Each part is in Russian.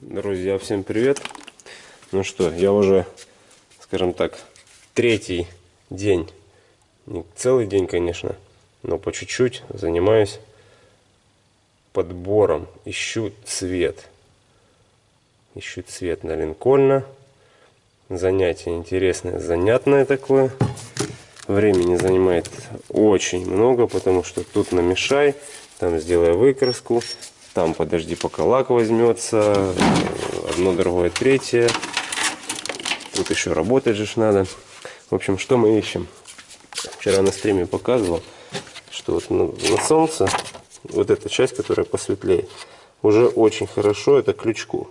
Друзья, всем привет! Ну что, я уже, скажем так, третий день, не целый день, конечно, но по чуть-чуть занимаюсь подбором, ищу цвет. Ищу цвет на Линкольна. Занятие интересное, занятное такое. Времени занимает очень много, потому что тут намешай, там сделай выкраску, там подожди пока лак возьмется, одно, другое, третье. Тут еще работать же надо. В общем, что мы ищем? Вчера на стриме показывал, что вот на, на солнце вот эта часть, которая посветлее, уже очень хорошо, это крючку.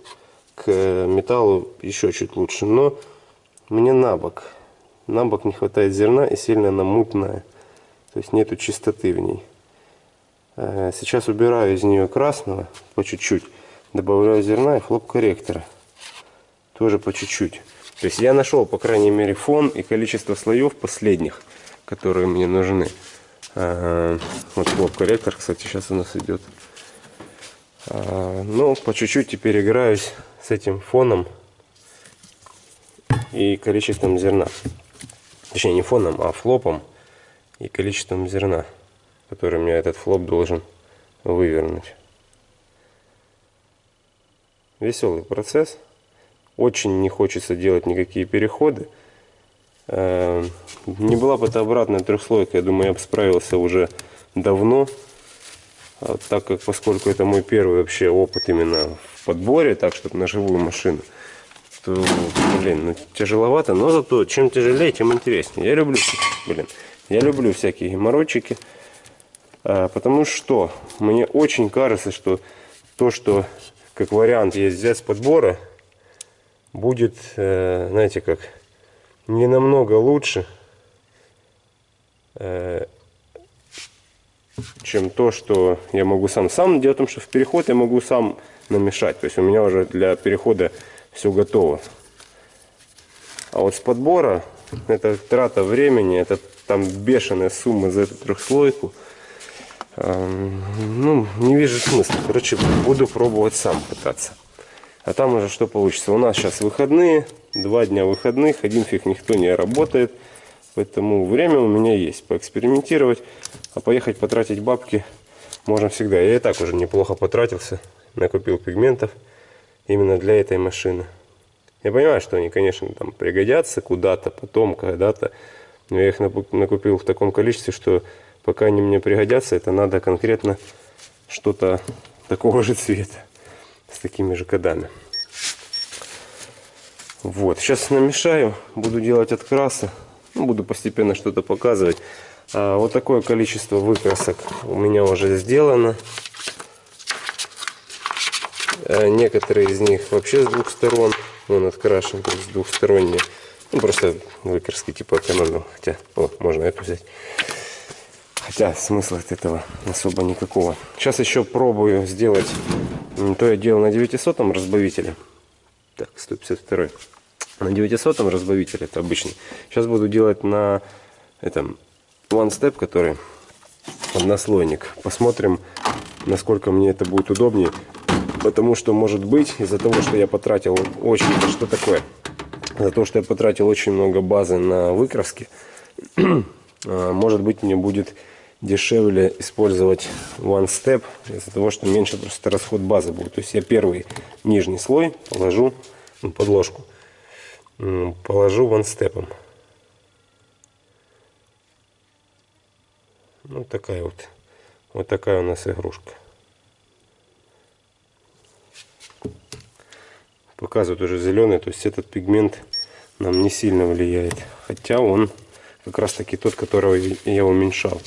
К металлу еще чуть лучше, но мне на бок. На бок не хватает зерна и сильно она мутная. То есть нету чистоты в ней. Э, сейчас убираю из нее красного по чуть-чуть. Добавляю зерна и хлоп-корректора. Тоже по чуть-чуть. То есть я нашел, по крайней мере, фон и количество слоев последних, которые мне нужны. Э, вот хлоп-корректор, кстати, сейчас у нас идет. Э, ну, по чуть-чуть теперь играюсь с этим фоном и количеством зерна. Точнее, не фоном, а флопом и количеством зерна который мне этот флоп должен вывернуть. Веселый процесс. Очень не хочется делать никакие переходы. Эм, не была бы это обратная трехслойка, я думаю, я бы справился уже давно. А так как, поскольку это мой первый вообще опыт именно в подборе, так, чтобы на живую машину, то, блин, ну, тяжеловато, но зато чем тяжелее, тем интереснее. Я люблю, блин, я люблю всякие геморройчики. А, потому что мне очень кажется, что то, что как вариант есть взять с подбора, будет, э, знаете как, не намного лучше, э, чем то, что я могу сам. Сам дело в том, что в переход я могу сам намешать. То есть у меня уже для перехода все готово. А вот с подбора это трата времени, это там бешеная сумма за эту трехслойку. Ну, не вижу смысла. Короче, буду пробовать сам пытаться. А там уже что получится. У нас сейчас выходные, два дня выходных, один фиг никто не работает. Поэтому время у меня есть поэкспериментировать. А поехать потратить бабки можно всегда. Я и так уже неплохо потратился. Накупил пигментов именно для этой машины. Я понимаю, что они, конечно, там пригодятся куда-то, потом, когда-то. Но я их накупил в таком количестве, что пока они мне пригодятся, это надо конкретно что-то такого же цвета, с такими же кодами. Вот, сейчас намешаю, буду делать открасы, ну, буду постепенно что-то показывать. А, вот такое количество выкрасок у меня уже сделано. А, некоторые из них вообще с двух сторон, он открашен, то есть двухсторонние. Ну, просто выкраски типа экономил, хотя, о, можно эту взять. Хотя смысла от этого особо никакого. Сейчас еще пробую сделать, то я делал на 900 разбавителе. Так, 152. На 900 разбавителе, это обычный. Сейчас буду делать на этом One Step, который однослойник. Посмотрим, насколько мне это будет удобнее. Потому что, может быть, из-за того, что я потратил очень... Что такое? За то, что я потратил очень много базы на выкраски, а, может быть, мне будет дешевле использовать One Step из-за того, что меньше просто расход базы будет. То есть я первый нижний слой положу ну, подложку, положу One Step. Ну такая вот, вот такая у нас игрушка. Показывает уже зеленый, то есть этот пигмент нам не сильно влияет. Хотя он как раз таки тот, которого я уменьшал.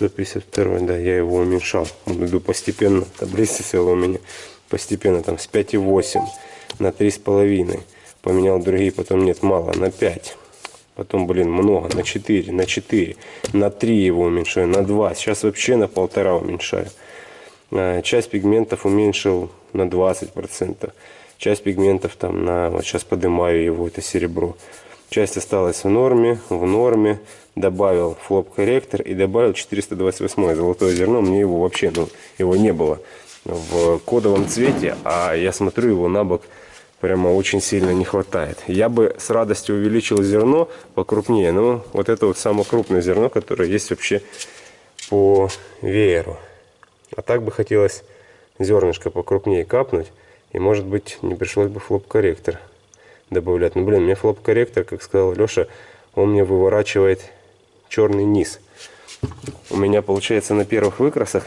152 да, я его уменьшал. Иду постепенно, таблица села у меня постепенно, там с 5,8 на 3,5. Поменял другие, потом нет, мало, на 5. Потом, блин, много, на 4, на 4, на 3 его уменьшаю, на 2. Сейчас вообще на полтора уменьшаю. А, часть пигментов уменьшил на 20%. Часть пигментов там на, вот сейчас поднимаю его, это серебро. Часть осталась в норме, в норме добавил флоп корректор и добавил 428 золотое зерно. Мне его вообще, ну, его не было. в кодовом цвете, а я смотрю его на бок прямо очень сильно не хватает. Я бы с радостью увеличил зерно покрупнее, но вот это вот самое крупное зерно, которое есть вообще по вееру. А так бы хотелось зернышко покрупнее капнуть, и может быть не пришлось бы флоп-корректор добавлять. Ну блин, мне флоп-корректор, как сказал Леша, он мне выворачивает черный низ. У меня получается на первых выкрасах,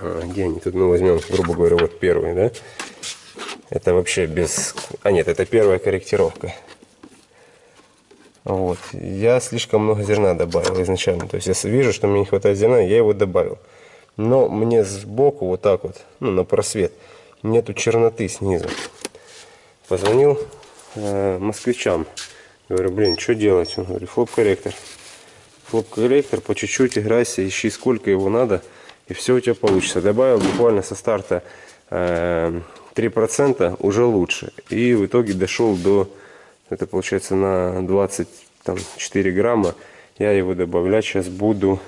а, где они тут, ну возьмем, грубо говоря, вот первый, да, это вообще без... А нет, это первая корректировка. Вот. Я слишком много зерна добавил изначально. То есть я вижу, что мне не хватает зерна, я его добавил. Но мне сбоку вот так вот, ну на просвет, нету черноты снизу. Позвонил э, москвичам. Говорю, блин, что делать? Он говорит, флоп-корректор. Флоп-корректор, по чуть-чуть играйся, ищи сколько его надо, и все у тебя получится. Добавил буквально со старта э, 3% уже лучше. И в итоге дошел до, это получается на 24 грамма. Я его добавлять сейчас буду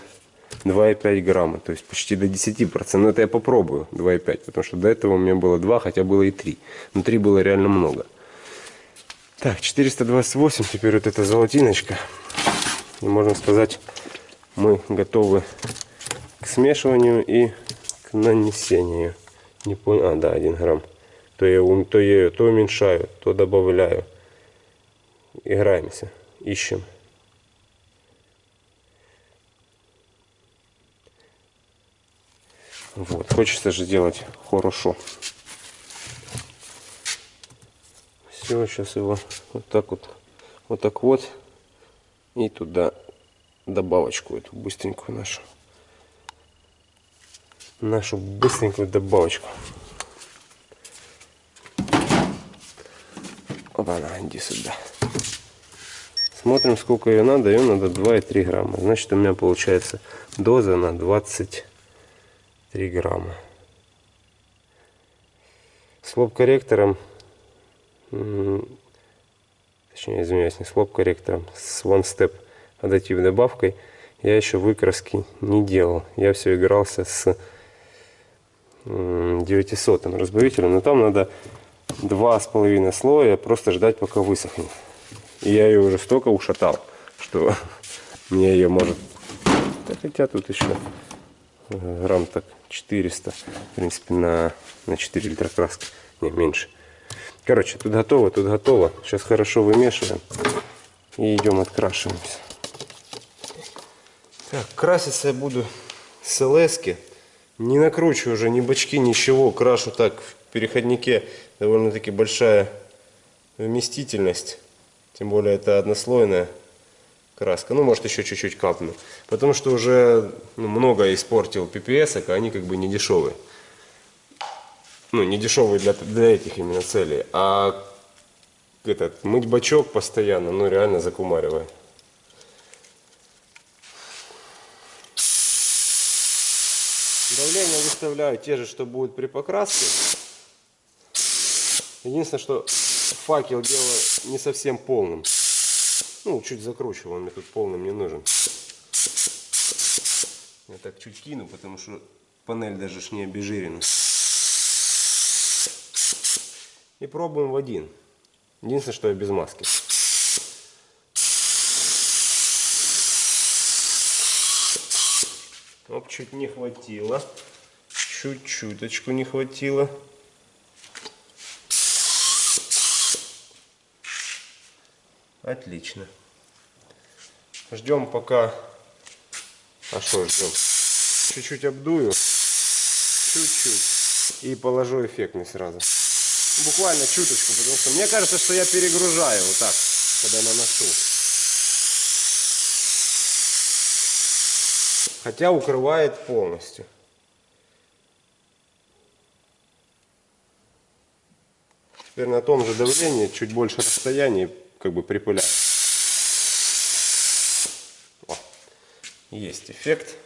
2,5 грамма, то есть почти до 10%. Но это я попробую 2,5, потому что до этого у меня было 2, хотя было и 3. Но 3 было реально много. Так, 428, теперь вот эта золотиночка. И можно сказать, мы готовы к смешиванию и к нанесению. Не понял, а, да, 1 грамм то я, то я то уменьшаю, то добавляю. Играемся, ищем. Вот, хочется же делать хорошо. Все, сейчас его вот так вот, вот так вот, и туда добавочку эту быстренькую нашу, нашу быстренькую добавочку. Опа, на, иди сюда. Смотрим, сколько ее надо. Ее надо 2,3 грамма. Значит, у меня получается доза на 23 грамма. С лоб-корректором, точнее, извиняюсь, не с лоб-корректором, с One Step адаптив добавкой я еще выкраски не делал. Я все игрался с 900 разбавителем, но там надо два с половиной слоя, просто ждать, пока высохнет. И я ее уже столько ушатал, что мне ее может... Да, хотя тут еще грамм так 400, в принципе, на, на 4 литра краски, не, меньше. Короче, тут готово, тут готово. Сейчас хорошо вымешиваем и идем открашиваемся. Так, краситься я буду с ЛСки. Не накручиваю уже ни бачки, ничего. Крашу так в переходнике довольно-таки большая вместительность. Тем более это однослойная краска. Ну, может, еще чуть-чуть капну. Потому что уже ну, много испортил PPS, а они как бы не дешевые. Ну, не дешевые для, для этих именно целей. А этот, мыть бачок постоянно, ну, реально закумаривает. Давление выставляю те же, что будет при покраске. Единственное, что факел делаю не совсем полным. Ну, чуть закручиваю, он мне тут полным не нужен. Я так чуть кину, потому что панель даже ж не обезжирена. И пробуем в один. Единственное, что я без маски. Оп, чуть не хватило. Чуть-чуточку не хватило. Отлично. Ждем пока... А что ждем? Чуть-чуть обдую. Чуть-чуть. И положу эффектный сразу. Буквально чуточку, потому что мне кажется, что я перегружаю вот так, когда наношу. Хотя укрывает полностью. Теперь на том же давлении, чуть больше расстояния как бы припылять. О, есть эффект.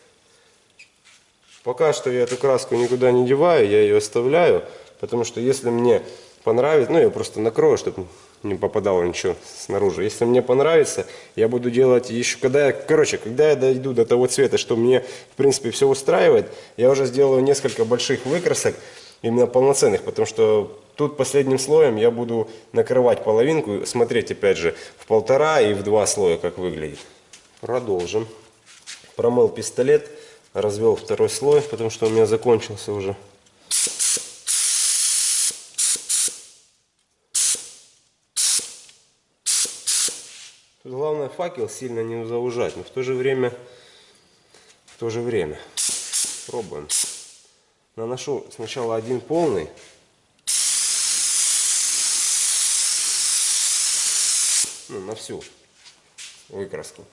Пока что я эту краску никуда не деваю, я ее оставляю, потому что если мне понравится, ну я просто накрою, чтобы не попадало ничего снаружи. Если мне понравится, я буду делать еще, когда я, короче, когда я дойду до того цвета, что мне, в принципе, все устраивает, я уже сделаю несколько больших выкрасок, именно полноценных, потому что тут последним слоем я буду накрывать половинку, смотреть, опять же, в полтора и в два слоя, как выглядит. Продолжим. Промыл пистолет, развел второй слой, потому что у меня закончился уже. Главное факел сильно не заужать, но в то же время, в то же время пробуем. Наношу сначала один полный. Ну, на всю выкраску.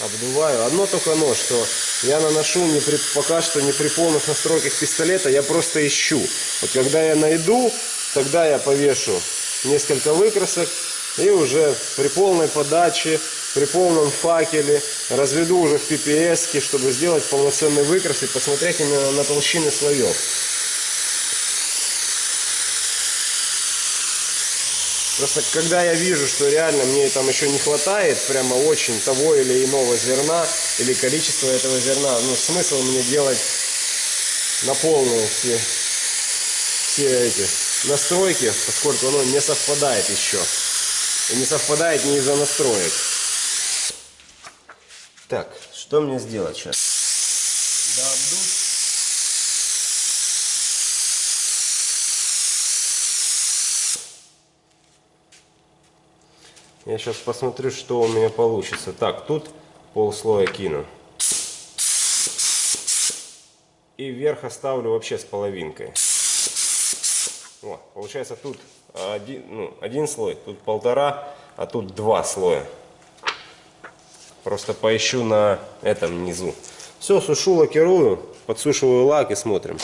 Обдуваю. Одно только но, что я наношу не при, пока что не при полных настройках пистолета, я просто ищу. Вот когда я найду, Тогда я повешу несколько выкрасок и уже при полной подаче, при полном факеле разведу уже в PPS, чтобы сделать полноценный выкрас и посмотреть именно на толщины слоев. Просто когда я вижу, что реально мне там еще не хватает прямо очень того или иного зерна, или количества этого зерна, ну смысл мне делать на полную все, все эти настройки, поскольку оно не совпадает еще. И не совпадает не из-за настроек. Так, что мне сделать сейчас? Да, обдуть. Я сейчас посмотрю, что у меня получится. Так, тут полслоя кину. И вверх оставлю вообще с половинкой. Вот, получается тут один, ну, один слой, тут полтора, а тут два слоя. Просто поищу на этом низу. Все, сушу, лакирую, подсушиваю лак и смотрим.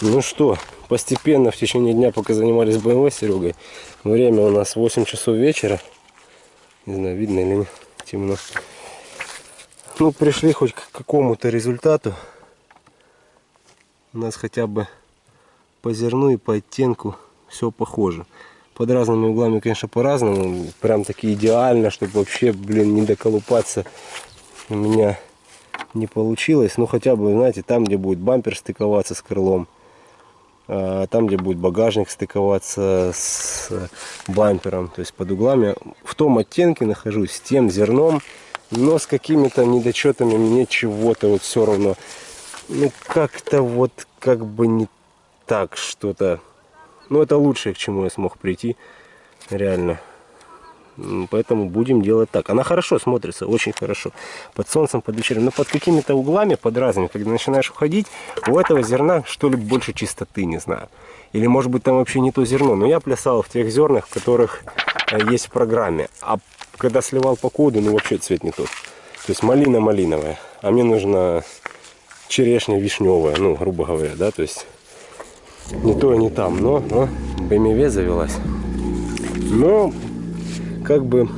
Ну что, постепенно в течение дня, пока занимались БМВ с Серегой, время у нас 8 часов вечера. Не знаю, видно или нет, темно. Ну, пришли хоть к какому-то результату. У нас хотя бы по зерну и по оттенку все похоже. Под разными углами, конечно, по-разному. Прям таки идеально, чтобы вообще, блин, не доколупаться у меня не получилось. Ну, хотя бы, знаете, там, где будет бампер стыковаться с крылом, а там, где будет багажник стыковаться с бампером, то есть под углами. В том оттенке нахожусь, с тем зерном, но с какими-то недочетами мне чего-то вот все равно, ну, как-то вот как бы не так что-то но ну, это лучшее, к чему я смог прийти. Реально. Поэтому будем делать так. Она хорошо смотрится, очень хорошо. Под солнцем, под вечером. Но под какими-то углами, под разными, когда начинаешь уходить, у этого зерна что ли больше чистоты, не знаю. Или может быть там вообще не то зерно. Но я плясал в тех зернах, которых э, есть в программе. А когда сливал по коду, ну вообще цвет не тот. То есть малина малиновая. А мне нужна черешня вишневая, ну грубо говоря, да, то есть не то, не там, но, но BMW завелась. Но как бы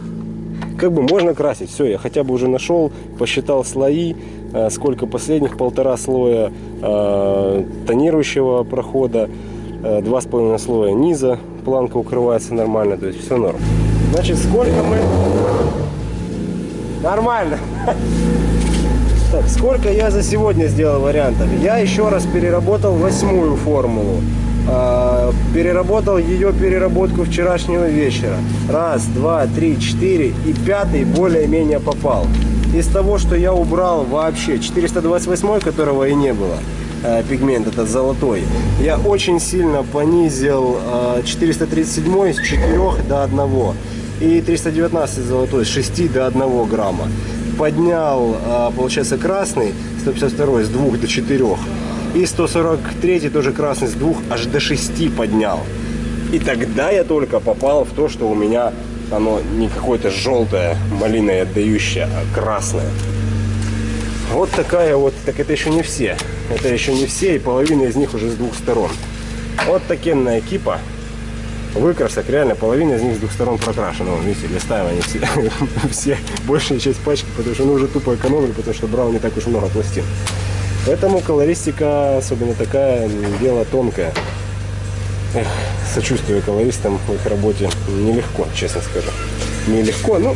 как бы можно красить. Все, я хотя бы уже нашел, посчитал слои, э, сколько последних, полтора слоя э, тонирующего прохода, э, два с половиной слоя низа, планка укрывается нормально, то есть все норм. Значит, сколько мы... Нормально. Так, сколько я за сегодня сделал вариантов? Я еще раз переработал восьмую формулу. А, переработал ее переработку вчерашнего вечера. Раз, два, три, четыре. И пятый более-менее попал. Из того, что я убрал вообще 428, которого и не было, а, пигмент этот золотой, я очень сильно понизил 437 а, с 4 до 1 и 319 золотой с 6 до 1 грамма поднял, а, получается, красный 152 с 2 до 4. И 143 тоже красный с 2 аж до 6 поднял. И тогда я только попал в то, что у меня оно не какое-то желтое, малиное отдающее, а красное. Вот такая вот, так это еще не все. Это еще не все, и половина из них уже с двух сторон. Вот такенная кипа выкрасок, реально половина из них с двух сторон прокрашена. Вон, видите, листаем они все, все, большая часть пачки, потому что ну уже тупо экономили, потому что брал не так уж много пластин. Поэтому колористика, особенно такая, дело тонкое. Эх, сочувствую колористам в их работе. Нелегко, честно скажу. Нелегко, но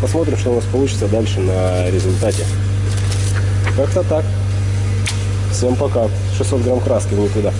посмотрим, что у нас получится дальше на результате. Как-то так. Всем пока. 600 грамм краски в никуда.